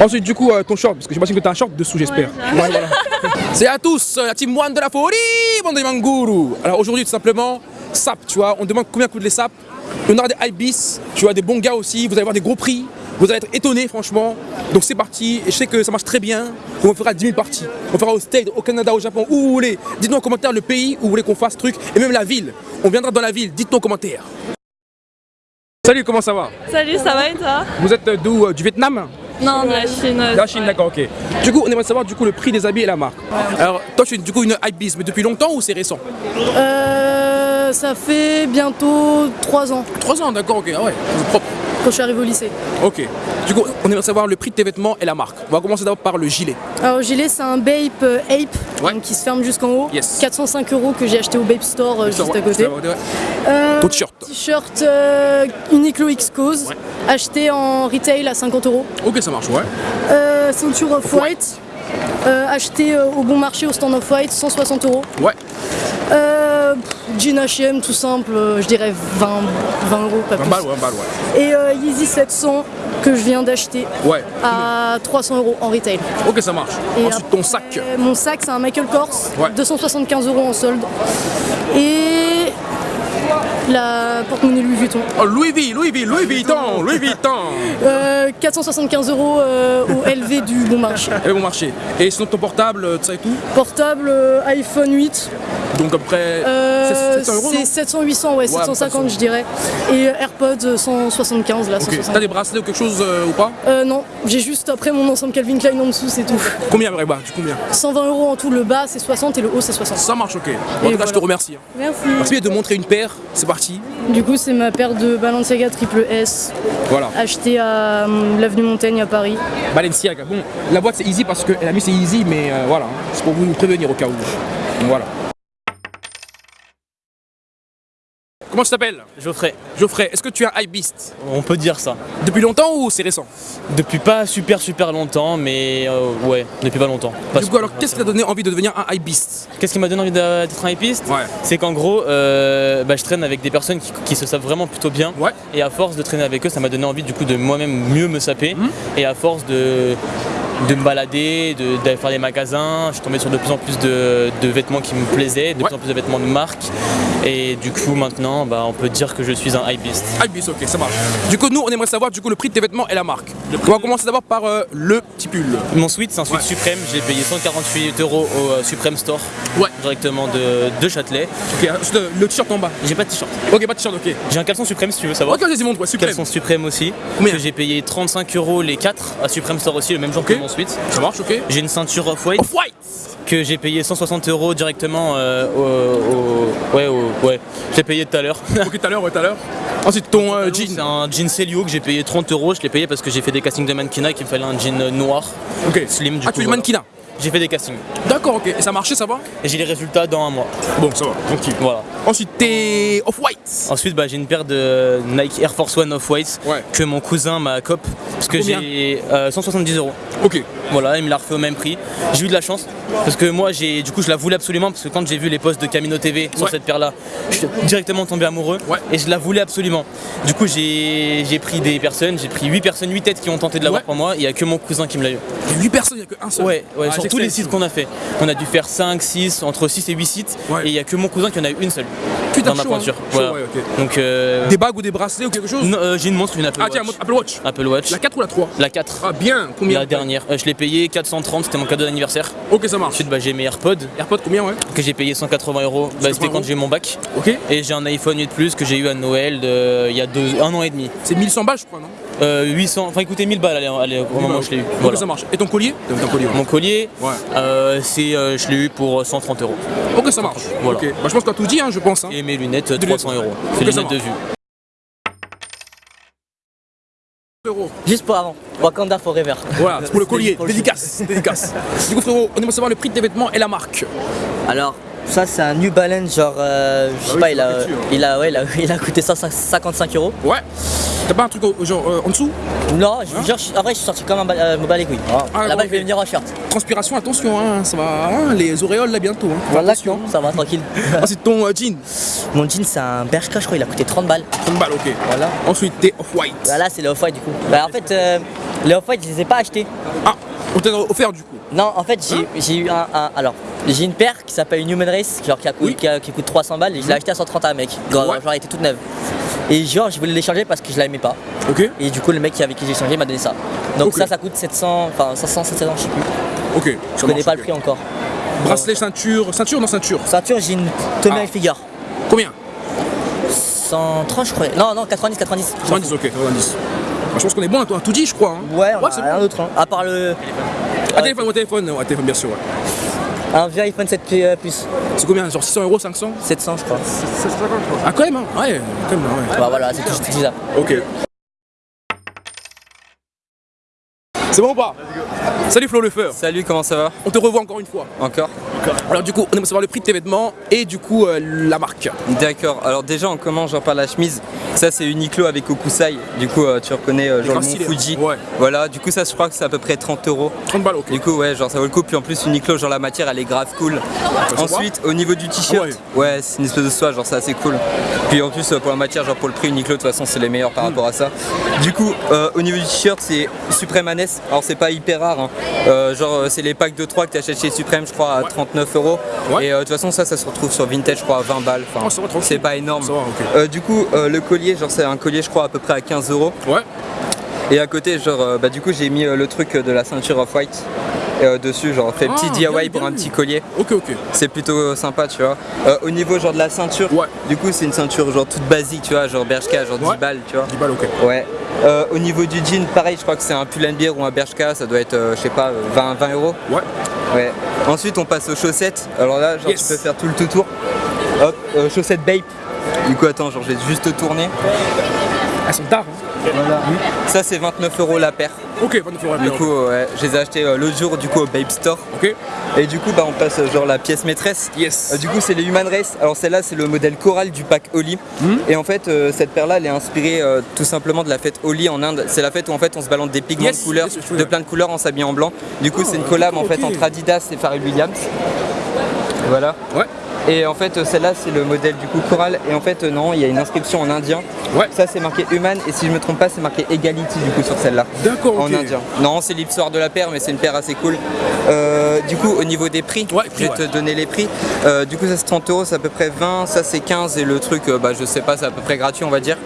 Ensuite, du coup, euh, ton short, parce que j'imagine que t'as un short dessous, j'espère. Ouais, Ouais, voilà. C'est à tous, euh, la team One de la folie, bande de Manguru. Alors aujourd'hui, tout simplement, SAP, tu vois, on demande combien coûtent les SAP. On aura des Ibis, tu vois, des bons gars aussi, vous allez voir des gros prix. Vous allez être étonnés, franchement. Donc c'est parti, et je sais que ça marche très bien. On fera 10 000 parties. On fera au State, au Canada, au Japon, où vous voulez. Dites-nous en commentaire le pays où vous voulez qu'on fasse ce truc, et même la ville. On viendra dans la ville, dites-nous en commentaire. Salut, comment ça va? Salut, ça va et toi? Vous êtes d'où euh, Du Vietnam? Non, de la Chine. La Chine, d'accord, ok. Du coup, on aimerait savoir du coup le prix des habits et la marque. Alors, toi, tu es du coup une Ibis, mais depuis longtemps ou c'est récent? Euh, ça fait bientôt 3 ans 3 ans, d'accord, ok, ah ouais, c'est propre. quand je suis arrivé au lycée. Ok. Du coup, on aimerait savoir le prix de tes vêtements et la marque. On va commencer d'abord par le gilet. Alors, le gilet, c'est un Bape euh, Ape Ouais. donc qui se ferme jusqu'en haut. Yes. 405 euros que j'ai acheté au Bape Store euh, juste à côté. Euh, Ton t-shirt. T-shirt euh, Uniqlo X Cause, acheté en retail à 50 euros. Ok, ça marche, ouais. Euh, ceinture Off-White, euh, acheté euh, au bon marché au stand Off-White, 160 euros. Ouais. Jean H&M tout simple, je dirais 20, 20 euros, pas 20 plus. balles, ouais, 20 balles, ouais. Et Yeezy 700 que je viens d'acheter Ouais. à 300 euros en retail. Ok, ça marche. Et Ensuite, ton sac. Mon sac, c'est un Michael Kors, Ouais. 275 euros en solde. Et porte-monnaie Louis Vuitton, Oh, Louis V, Louis V, Louis Vuitton, Louis Vuitton. Euh, 475 euros euh, au LV du bon marché. Et bon marché. Et sinon, ton portable, euh, ça et tout? Portable euh, iPhone 8, Donc, après, euh, c'est 700 euros. non c'est 700-800, ouais, 750 700. je dirais. Et euh, AirPods euh, 175 là, Ok. 160. T'as des bracelets ou quelque chose euh, ou pas? Euh, non, j'ai juste après mon ensemble Calvin Klein en dessous, c'est tout. Combien, vrai, tu combien? 120 euros en tout, le bas c'est 60 et le haut c'est 60. Ça marche, ok. Bon, en tout cas, je te remercie. hein. Merci. Merci de montrer une paire. C'est parti. Du coup, c'est ma paire de Balenciaga triple S Voilà. achetée à l'avenue Montaigne à Paris. Balenciaga. Bon, la boîte c'est easy parce qu'elle a mis c'est easy, mais euh, voilà, hein. c'est pour vous nous prévenir au cas où. Donc voilà. Comment tu t'appelles Geoffrey, Geoffrey, est-ce que tu as un Beast on peut dire ça. Depuis longtemps ou c'est récent Depuis pas super super longtemps, mais euh, ouais, depuis pas longtemps. Pas Du coup, alors qu'est-ce qui t'a donné envie de devenir un Beast Qu'est-ce qui m'a donné envie d'être un hipiste Ouais. C'est qu'en gros, euh, bah, je traîne avec des personnes qui, qui se savent vraiment plutôt bien. Ouais. Et à force de traîner avec eux, ça m'a donné envie du coup de moi-même mieux me saper. Mhm. Et à force de, de me balader, de- d'aller faire des magasins, je suis tombé sur de plus en plus de, de vêtements qui me plaisaient, de Ouais. plus en plus de vêtements de marque. Et du coup, maintenant, bah, on peut dire que je suis un hypebeast. Beast, ok, ça marche. Du coup, nous, on aimerait savoir du coup le prix de tes vêtements et la marque. On va commencer d'abord par euh, le petit pull. Mon suite, c'est un suite Ouais. suprême. Je l'ai payé 148 euros au euh, Supreme Store, Ouais. directement de, de Châtelet. Ok, euh, le t-shirt en bas. J'ai pas de t-shirt. Ok, pas de t-shirt, ok. J'ai un caleçon suprême si tu veux savoir. Ok, vas-y, montre, ouais, super. Caleçon suprême aussi. Combien que j'ai payé 35 euros les 4 à Supreme Store aussi, le même jour que mon suite. Ça marche, ok. J'ai une ceinture off-white que j'ai payé 160 euros directement euh, au, au- Ouais, au- ouais. Je l'ai payé tout à l'heure. Ok, tout à l'heure, ouais, tout à l'heure. Ensuite, ton euh, C'est jean. un jean Celio que j'ai payé 30 euros. Je l'ai payé parce que j'ai fait des castings de mannequinat et qu'il me fallait un jean noir. Ok. Slim, du ah, coup, tu es voilà. mannequinat. J'ai fait des castings. D'accord, ok. Et ça a marché, ça va Et j'ai les résultats dans un mois. Bon, ça va, tranquille. Voilà. Ensuite, t'es off-white. Ensuite, bah, j'ai une paire de Nike Air Force One Off-White Ouais. que mon cousin m'a cop parce que j'ai euh, 170 euros. Ok. Voilà, il me l'a refait au même prix. J'ai eu de la chance parce que moi, j'ai, du coup, je la voulais absolument parce que quand j'ai vu les posts de Camino TV sur Ouais. cette paire-là, je suis directement tombé amoureux Ouais. et je la voulais absolument. Du coup, j'ai, j'ai pris des personnes, j'ai pris 8 personnes, 8 têtes qui ont tenté de l'avoir Ouais. pour moi. Il n'y a que mon cousin qui me l'a eu. Il y a 8 personnes, il n'y a qu'un seul. Ouais, ouais Ah, sur tous les sites qu'on a fait. On a dû faire 5, 6, entre 6 et 8 sites. Et il n'y a que mon cousin qui en a eu une seule Putain, dans ma hein. Voilà. Donc, euh, Des bagues ou des bracelets ou quelque chose non, euh, j'ai une montre, une Apple Ah, tiens, Watch. Apple Watch. Apple Watch. La 4 ou la 3 La 4. Ah, bien. Combien La dernière. Euh, je l'ai payé 430, c'était mon cadeau d'anniversaire. Ok, ça marche. Ensuite, bah, j'ai mes AirPods AirPods, combien, ouais que j'ai payé 180 euros. Bah, c'était 180 quand j'ai eu mon bac. Ok. Et j'ai un iPhone 8 Plus que j'ai eu à Noël de- il y a deux, un an et demi. C'est 1100 balles, je crois, non Euh, 800, enfin, il coûtait 1000 balles allez, allez, au moment où je l'ai eu. Ok, Voilà. ça marche. Et ton collier ouais. Mon collier, Ouais. euh, c'est, euh, je l'ai eu pour 130 euros. Ok, ça marche. Voilà. Bah, je pense que t'as tout dit, hein, je pense. Hein. Et mes lunettes, De 300 lunettes. euros. C'est lunettes de vue. Frérot. Juste pour avant, Wakanda Forever. Voilà, c'est pour le collier. Dédicace. Dédicace. Du coup, frérot, on aimerait savoir le prix de tes vêtements et la marque. Alors, ça c'est un New Balance, genre, euh, je sais Ah pas, c'est il a, hein. il, a, ouais, il, a, il a coûté 155 euros. Ouais. T'as pas un truc au- genre euh, en dessous? Non, je, genre, je- en vrai, je suis sorti comme un me les couilles. Ah, Là-bas, je vais venir en short. Transpiration, attention, hein, ça va. hein, les auréoles là bientôt. Hein. Voilà, attention. ça va, tranquille. Ensuite, ton euh, jean? Mon jean, c'est un Bershka, je crois, il a coûté 30 balles. 30 balles, ok. Voilà. Ensuite, t'es off-white. Voilà, c'est le off-white du coup. Bah, en fait, euh, Les off-white, je les ai pas achetés. Ah, on t'a offert du coup. Non, en fait, j'ai j'ai eu un, un- Alors, j'ai une paire qui s'appelle une Human Race, genre qui, a coût- Oui. qui, a- qui coûte 300 balles, et je l'ai acheté à 130 à un mec. Genre, Ouais. genre, elle était toute neuve. Et genre, je voulais l'échanger parce que je l'aimais pas. Ok, Et du coup, le mec avec qui j'ai échangé m'a donné ça. Donc, ça, ça coûte 700, enfin 500, 700, je sais plus. ok. Je connais pas le prix encore. Bracelet, ceinture, ceinture, non ceinture. Ceinture, j'ai une Tommy Ah. Hilfiger. Combien 130, je crois. Non, non, 90, 90. 90, ok, 90. Bah, je pense qu'on est bon, toi, tout dit, je crois. hein. Ouais, on a c'est rien bon. d'autre. hein. À part le. Ah, téléphone, ouais, téléphone, ouais, téléphone, bien sûr. ouais. Un vieux iPhone 7 Plus, euh, plus. C'est combien? Genre 600 euros, 500 700, je crois. Ah, quand même, hein Ouais, quand même, ouais. Bah voilà, c'est tout, tout ça. Ok. C'est bon ou pas? Salut Flo le Feur, Salut, comment ça va? On te revoit encore une fois. Encore? Alors du coup, on aimerait savoir le prix de tes vêtements et du coup euh, la marque. D'accord, alors déjà on commence genre par la chemise. Ça c'est Uniqlo avec Okusai. Du coup euh, tu reconnais euh, genre le mont Fuji. ouais. Voilà, du coup ça je crois que c'est à peu près 30 euros. 30 balles, ok. Du coup ouais genre ça vaut le coup puis en plus Uniqlo genre la matière elle est grave cool. se Ensuite au niveau du t-shirt, Ah ouais, c'est une espèce de soie genre c'est assez cool. Puis en plus euh, pour la matière genre pour le prix Uniqlo de toute façon c'est les meilleurs par Hmm. rapport à ça. Du coup au niveau du t-shirt c'est Supreme Anes. Alors c'est pas hyper rare hein. Genre c'est les packs de 3 que tu achètes chez Supreme je crois à 39 euros. Ouais. Et euh, de toute façon ça ça se retrouve sur Vintage je crois à 20 balles. Enfin, Oh, c'est pas énorme. Va. Euh, du coup, euh, le collier, genre c'est un collier, je crois à peu près à 15 euros. Ouais. Et à côté, genre, bah du coup, j'ai mis le truc de la ceinture off white dessus, genre fait Ah, petit bien, DIY bien pour un petit collier. Ok, ok. C'est plutôt sympa, tu vois. Euh, au niveau genre de la ceinture, Ouais. du coup, c'est une ceinture genre toute basique, tu vois, genre Bershka, genre 10 Ouais. balles, tu vois. 10 balles, ok. Ouais. Euh, au niveau du jean, pareil, je crois que c'est un Pull&Bear ou un Bershka, ça doit être, je sais pas, euh, 20, 20 euros. Ouais. Ouais. Ensuite, on passe aux chaussettes. Alors là, genre, Yes. tu peux faire tout le tout tour. Hop, euh, chaussettes Bape. Du coup, attends, genre, je vais juste tourner. Elles sont tard, hein. Ça, c'est 29 euros la paire. Ok, 29 euros. Du coup, ouais, je les ai achetés euh, l'autre jour, du coup, au Bape Store. ok. Et du coup, bah, on passe euh, genre la pièce maîtresse. Yes. Euh, du coup, c'est les Human Race. Alors, celle-là, c'est le modèle Coral du pack Oli. Hmm. Et en fait, cette paire-là, elle est inspirée tout simplement de la fête Oli en Inde. C'est la fête où en fait on se balance des pigments Yes, de couleurs, yes, de plein de couleurs en s'habillant en blanc. Du coup, Oh, c'est une collab en fait entre Adidas et Pharrell Williams. Voilà. Ouais. Et en fait, celle-là, c'est le modèle du coup Coral. Et en fait, non, il y a une inscription en indien. Ouais. Ça, c'est marqué Human. Et si je me trompe pas, c'est marqué Egality du coup sur celle-là. D'accord. En indien. Non, c'est l'histoire de la paire, mais c'est une paire assez cool. Euh, du coup, au niveau des prix, Ouais, je vais te donner les prix. Euh, du coup, ça c'est 30 euros, c'est à peu près 20. Ça c'est 15 et le truc, euh, bah, je sais pas, c'est à peu près gratuit, on va dire.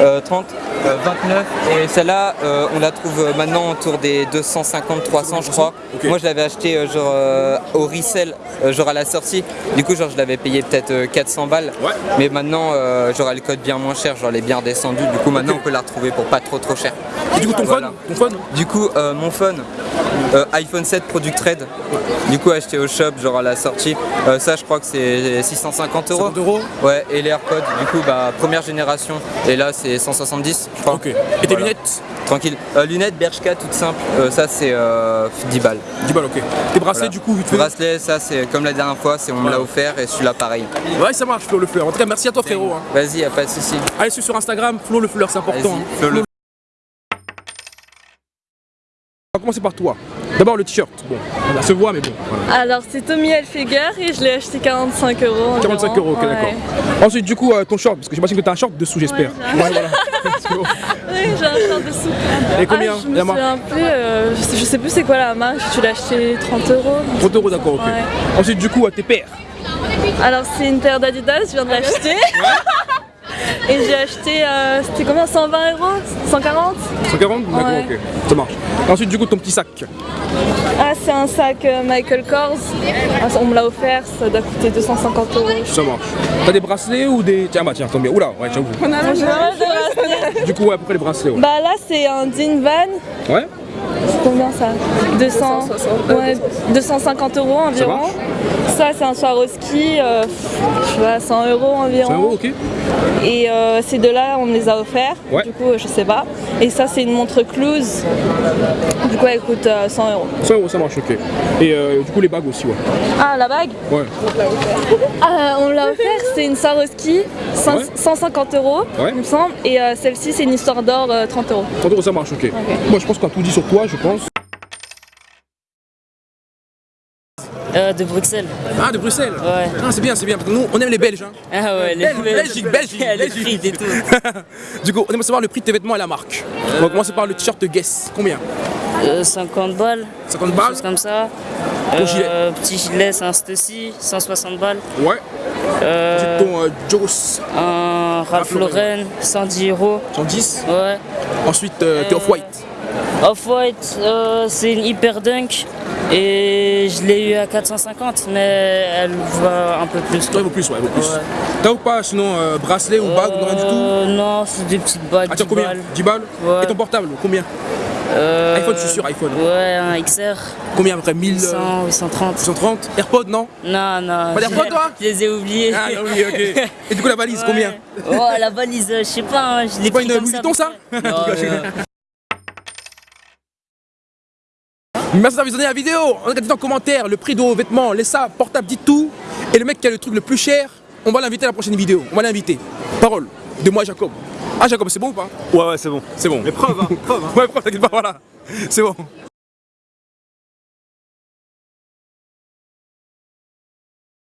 Euh, 30, euh, 29. Et celle-là, euh, on la trouve euh, maintenant autour des 250, 300, je crois. Moi, je l'avais acheté euh, genre euh, au resell, euh, genre à la sortie. Du coup, genre, je l'avais payé peut-être euh, 400 balles. Ouais. Mais maintenant, euh, genre, elle cote bien moins cher, genre, elle est bien descendue. Du coup, maintenant, on peut la retrouver pour pas trop trop cher. Et du coup, ton Voilà. phone Ton phone Du coup, euh, mon phone, euh, iPhone 7 Product Red, du coup acheté au shop, genre à la sortie, Euh, ça je crois que c'est 650 euros. 50 euros Ouais, et les AirPods, du coup, bah, première génération, et là c'est 170, je crois. Ok. Et tes Voilà. lunettes Tranquille. Euh, lunettes Bershka, toutes simples, euh, ça c'est euh, 10 balles. 10 balles, ok. Tes bracelets, Voilà. du coup, vite fait Bracelet, ça c'est comme la dernière fois, c'est on me l'a offert, et celui-là pareil. Ouais, ça marche, Flo le Fleur. En tout cas, merci à toi, frérot. hein. Vas-y, y a pas de souci. Allez, suis sur Instagram, Flo le Fleur, c'est important. Vas-y, hein. Flo le- On va commencer par toi. D'abord le t-shirt. Bon, ça se voit, mais bon. voilà. Alors c'est Tommy Hilfiger et je l'ai acheté 45 euros. environ. 45 euros, ok, Ouais. d'accord. Ensuite, du coup, euh, ton short, parce que j'imagine que t'as un short dessous, j'espère. Ouais, voilà. Oui, j'ai un short dessous. Et combien ah, Je me la marque souviens plus, euh, je, sais, je sais plus c'est quoi la marque, tu l'as acheté 30 euros. 30 euros, d'accord, ok. Ouais. Ensuite, du coup, euh, tes paires. Alors c'est une paire d'Adidas, je viens de l'acheter. Et j'ai acheté, euh, c'était combien 120 euros? 140 140 D'accord, Ouais. ok. Ça marche. Ensuite, du coup, ton petit sac. Ah c'est un sac euh, Michael Kors. Ah, on me l'a offert, ça doit coûter 250 euros. Ça marche. T'as des bracelets ou des. Tiens, bah, tiens, tombe bien. Oula, ouais, j'avoue. J'ai pas mal de bracelets. Du coup, ouais, à peu près les bracelets, ouais. Bah là c'est un Dean Van, Ouais c'est combien ça? 200, ouais, 250 euros environ. Ça c'est un Swarovski, euh, je sais pas, 100 euros environ. 100 euros, ok. Et euh, ces deux-là, on me les a offerts. Ouais. Du coup, euh, je sais pas. Et ça, c'est une montre Cluse. Du coup, elle coûte euh, 100 euros. 100 euros, ça marche, ok. Et euh, du coup, les bagues aussi, ouais. Ah, la bague? Ouais. On l'a offert, c'est une Ouais. 150 euros, Ouais. il me semble. Et euh, celle-ci, c'est une histoire d'or, euh, 30 euros. 30 euros, ça marche, ok. Moi, je pense qu'on a tout dit sur toi, je pense. Euh, de Bruxelles. Ah, de Bruxelles Ouais. Ah, c'est bien, c'est bien. Parce que nous, on aime les Belges. hein. Ah ouais, les Bel- Belgique, Belgique, les Belgique. prix et tout. du coup, on aimerait savoir le prix de tes vêtements et la marque. On va commencer par le t-shirt Guess. Combien? Euh, 50 balles, 50 quelque balles chose comme ça. Ton gilet. Euh, Petit gilet, c'est un Stussy, 160 balles. Ouais. Euh, Ton euh, Joss, un Ralph Lauren. Lauren, 110 euros. 110. Ouais. Ensuite, t'es Off-White. Off-White, c'est une Hyper Dunk. Et je l'ai eu à 450, mais elle va un peu plus. Toi, il vaut plus, ouais, il vaut plus. Ouais. T'as ou pas sinon euh, bracelet ou bague ou rien du tout Euh, Non, c'est des petites bagues. Ah, tiens, 10 combien balles. 10 balles Ouais. Et ton portable, combien Euh, iPhone, je suis sûr, iPhone. Ouais, un XR. Combien à peu près 1000 euh, 100, 830. 130 AirPods, non Non, non. Pas d'AirPods, toi Je les ai oubliés. Ah, non, oui, ok. Et du coup, la valise, combien Ouais. Oh, la valise, je sais pas, hein, je l'ai pas pris une comme Louis ça. Vuitton, ça Non, euh, Merci d'avoir visionné la vidéo. On a dit en commentaire le prix de vos vêtements, les sapes, portables, dites tout. Et le mec qui a le truc le plus cher, on va l'inviter à la prochaine vidéo. On va l'inviter. Parole de moi, Jacob. Ah, Jacob, c'est bon ou pas? Ouais, ouais, c'est bon. C'est bon. Mais preuve, hein, preuve. hein. Ouais, preuve, t'inquiète pas, voilà. C'est bon.